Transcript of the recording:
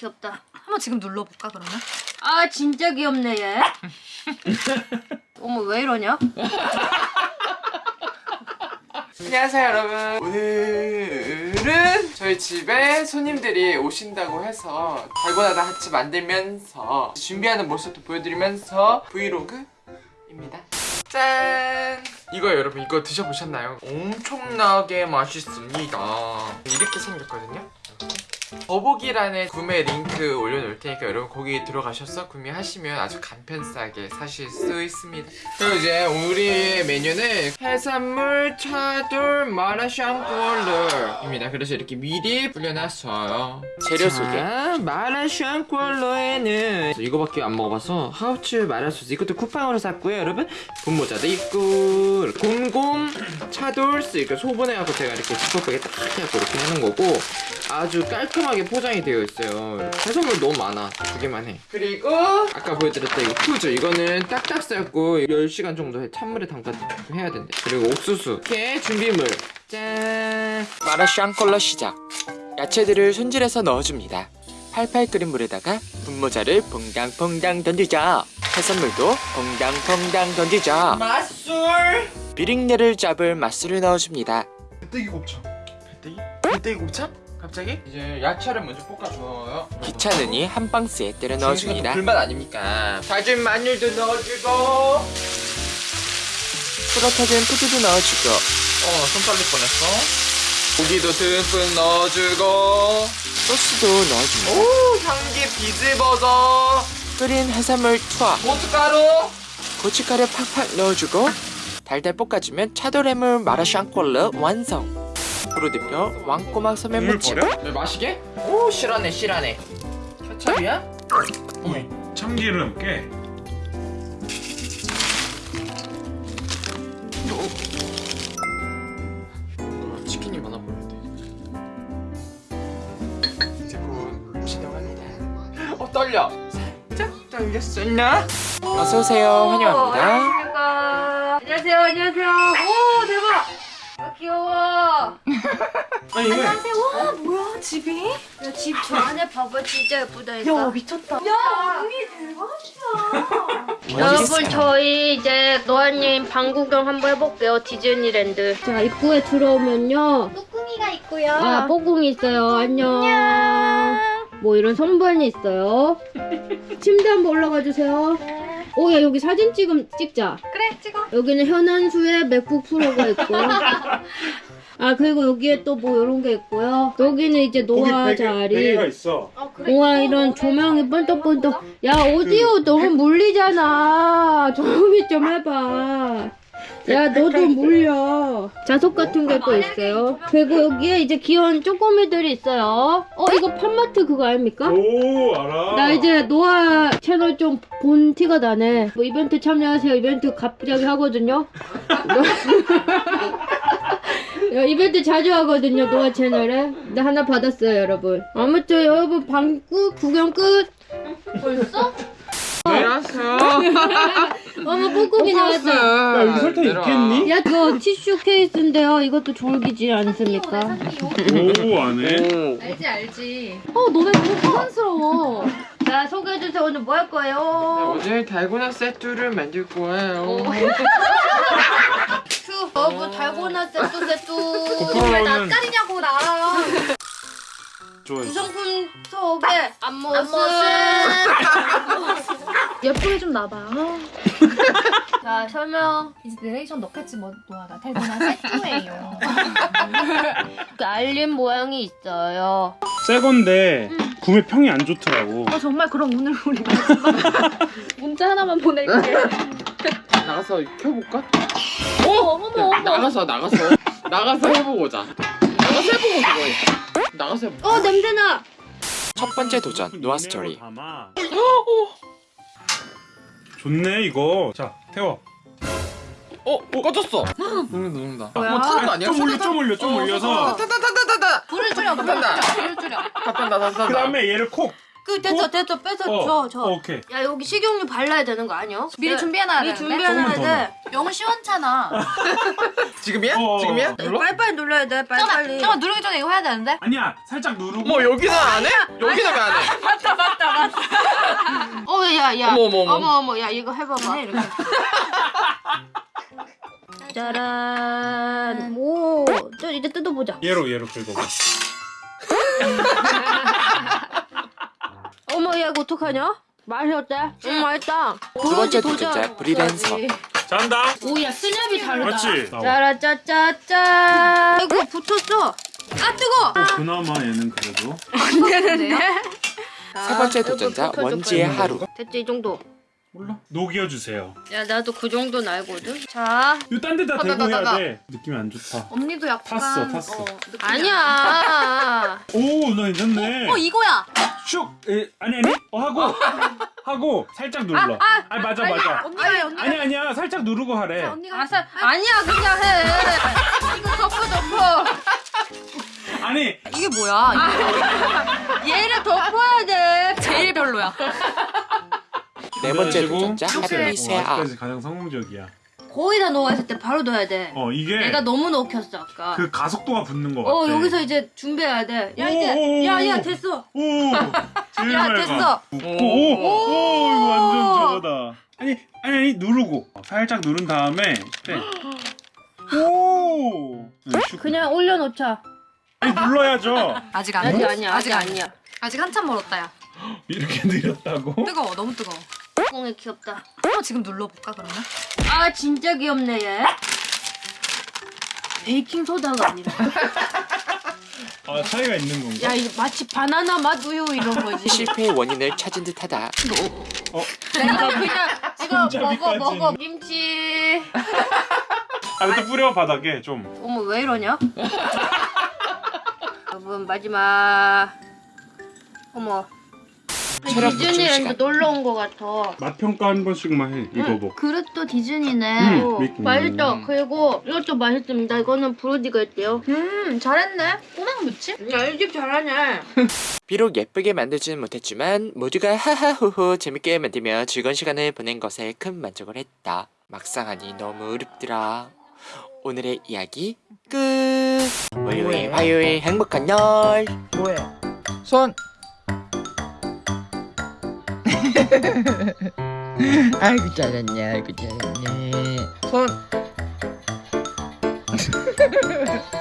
귀엽다. 한번 지금 눌러볼까 그러면? 아 진짜 귀엽네 얘. 어머 왜 이러냐? 안녕하세요 여러분 오늘은 저희 집에 손님들이 오신다고 해서 달고나다 같이 만들면서 준비하는 모습도 보여드리면서 브이로그입니다 짠 이거 여러분 이거 드셔보셨나요? 엄청나게 맛있습니다 이렇게 생겼거든요 더보기란에 구매 링크 올려놓을 테니까 여러분 거기 들어가셔서 구매하시면 아주 간편싸게 사실 수 있습니다. 그리고 이제 우리의 메뉴는 해산물 차돌 마라샹궈르입니다. 그래서 이렇게 미리 불려놨어요. 재료 소개. 마라샹궈르에는 이거밖에 안 먹어봐서 하우츠 마라소스. 이것도 쿠팡으로 샀고요 여러분. 분모자도 있고 곰곰 차돌스 이거 소분해갖고 제가 이렇게 지퍼백에 딱 해갖고 이렇게 하는 거고 아주 깔끔하게 포장이 되어 있어요. 해산물 너무 많아. 두 개만 해. 그리고 아까 보여드렸던 이거 푸즈 이거는 딱딱 삶고 10시간 정도 찬물에 담가 해야 된대. 그리고 옥수수. 이렇게 준비물. 짠! 마라샹 컬러 시작. 야채들을 손질해서 넣어줍니다. 팔팔 끓인 물에다가 분모자를 퐁당퐁당 던지자. 해산물도 퐁당퐁당 던지자. 맛술! 비린내를 잡을 맛술을 넣어줍니다. 배때기 곱창. 배때기? 배때기 곱창? 갑자기? 이제 야채를 먼저 볶아줘요. 귀찮으니 한 방스에 때려 넣어줍니다. 불맛 아닙니까? 다진 마늘도 넣어주고. 뿌러터진 푸드도 넣어주고. 어 손빨리 뻔했어. 고기도 듬뿍 넣어주고. 소스도 넣어줍니다. 오 향기 비즈버섯 끓인 해산물 투하. 고춧가루. 고춧가루 팍팍 넣어주고 달달 볶아주면 차돌해물 마라샹콜르 완성 프로디표 왕꼬막 소면 국물 무침 버려? 왜 마시게? 오 실하네 실하네 케찹이야? 어머 참기름 깨 어, 치킨이 많아 보이는데 이제 곧 진행합니다 어 떨려 살짝 떨렸었나? 어서오세요 환영합니다. 안녕하세요 안녕하세요. 귀여워. 아니 왜? 안녕하세요. 와 뭐야 집이? 야 집 저 안에 봐봐 진짜 예쁘다니까. 야 미쳤다. 야 여기 대박이야. 여러분 저희 이제 노아님 방 구경 한번 해볼게요 디즈니랜드 자 입구에 들어오면요 뚜껑이가 있고요. 아 뽀궁이 있어요 안녕 뭐 이런 선반이 있어요 침대 한번 올라가 주세요 오 야 여기 사진 찍음 찍자. 그래 찍어. 여기는 현안수의 맥북 프로가 있고요 아 그리고 여기에 또 뭐 이런 게 있고요. 여기는 이제 베개, 자리. 베개가 있어. 어 그래. 우와 이런 조명이 번떡번떡 야 오디오 너무 물리잖아. 조용히 좀 해봐 야 너도 물려. 자석 같은 게 또 있어요? 그리고 여기에 이제 귀여운 쪼꼬미들이 있어요. 어 이거 팜마트 그거 아닙니까? 오 알아. 나 이제 노아 채널 좀 본 티가 나네. 뭐 이벤트 참여하세요. 이벤트 갑자기 하거든요. 야, 이벤트 자주 하거든요 노아 채널에. 나 하나 받았어요 여러분. 아무튼 여러분 방구 구경 끝. 벌써? 왜 왔어요? 어머 꾹꾹이 나왔다 야 여기 설탕 있겠니? 야 이거 티슈 케이스인데요. 이것도 졸기지 않습니까? 오 안에? 알지 알지. 어 너네 너무 사랑스러워. 자 소개해주세요. 오늘 뭐 할 거예요? 오늘 달고나 세트를 만들 거예요. 휴 여러분 달고나 세뚜 세뚜 왜 고프로는 낯가리냐고 나랑. 좋아했어. 구성품 소개 앞모습. 예쁘게 좀 나봐. 자 설명 이제 내레이션 넣겠지 뭐 노아가 달고나 세트예요. 그 알림 모양이 있어요 새 건데 구매 평이 안 좋더라고 어 정말 그럼 오늘 우리 문자 하나만 보낼게. 나가서 켜볼까? 어머 어머 어머. 나가서 나가서 나가서 해보고 자 나가서 해보고 그거 해. 나가서 해보 어 냄새나 첫 번째 도전 노아 스토리 담아. 좋네 이거 자 태워 어? 꺼졌어 녹는다 녹는다 뭐야? 뭐 타는 거 아니야? 좀 올려 좀 올려 좀 올려서 타타타타타타 불을 줄여 불을 줄여 불을 줄여. 타탄다 그 다음에 얘를 콕그그 됐어 됐어 뺏어 줘 줘. 어, 오케이. 야 여기 식용유 발라야 되는 거 아니야? 미리 준비해놔야 미리 되는데? 준비해놔야 돼. 너무 시원찮아. 지금이야? 어, 지금이야? 어. 눌러? 빨리빨리 눌러야 돼 빨리빨리. 잠깐만 누르기 전에 이거 해야 되는데? 아니야, 살짝 누르고. 뭐 여기는 안 해? 여기는 왜 안 해? 어 야야 어머, 어머, 어머. 어머 어머 야 이거 해봐봐 이렇게. 짜란. 오, 저 이제 뜯어보자. 얘로 얘로 긁어. 어머, 야 이거 어떡하냐? 맛이 어때? 응, 맛있다. 두 번째 도전, 도전자 브리랜서. 잔다. 오야 스냅이 다르다. 그렇지. 짜라짜짜짜. 아이고 붙었어. 아 뜨거. 어, 그나마 얘는 그래도. 세 번째 도전자 원지의 하루. 됐지 이 정도. 몰라. 녹여 주세요. 야 나도 그 정도는 알거든. 자, 이거 딴 데다 어, 대고 나, 나, 해야 나. 돼. 느낌이 안 좋다. 언니도 약간 탔어, 탔어. 어, 아니야. 오, 나 괜찮네. 어 이거야. 슉. 에, 아니 아니. 어 하고 하고 살짝 눌러. 아, 맞아 맞아. 언니가 해, 언니가 아니 아니야. 살짝 누르고 하래. 언니가 아사, 아니야 그냥 해. 이거 덮어 덮어. 아니, 이게 뭐야? 얘를 덮어야 돼. 별로야. 네 번째 도전자 이렇게. 해피 어, 새아. 아직까지 가장 성공적이야. 거의 다 녹았을 때 바로 넣어야 돼. 어, 이게 내가 너무 넣혔어 아까. 그 가속도가 붙는 것 같아. 어 여기서 이제 준비해야 돼. 야 오, 이제 야야 오. 됐어. 오, 제일 야. 됐어. 오, 오, 오, 이거 완전 저거다. 아니, 아니, 아니, 누르고 살짝 누른 다음에 빼. 오. 그냥 올려놓자. 아니, 눌러야죠. 아직 안 아직 돼. 아니야 아직 아니야. 아직 한참 멀었다 야. 이렇게 느렸다고? 뜨거워 너무 뜨거워. 꽁이 귀엽다. 한번 지금 눌러볼까 그러면? 아 진짜 귀엽네 얘. 베이킹 소다가 아니라. 아, 차이가 있는 건가? 야 이거 마치 바나나 맛 우유 이런 거지. 실패의 원인을 찾은 듯하다. 어, 이거 그냥 이거 먹어 먹어 김치. 아, 일단 뿌려 바닥에 좀. 어머 왜 이러냐? 여러분 마지막. 어머. 체력 보충 디즈니랜드. 놀러 온 거 같아. 맛 평가 한 번씩만 해. 이거 뭐. 그릇도 디즈니네. 음, 어, 미키. 맛있다. 그리고 이것도 맛있습니다. 이거는 브로디가 있대요. 음 잘했네. 꼬막 무침? 야, 이 집 잘하네. 비록 예쁘게 만들지는 못했지만 모두가 하하호호 재밌게 만들며 즐거운 시간을 보낸 것에 큰 만족을 했다. 막상 하니 너무 어렵더라. 오늘의 이야기 끝. 월요일 화요일 행복한 날. 뭐해? 손. 아이고 잘했네, 아이고 잘했네. 손.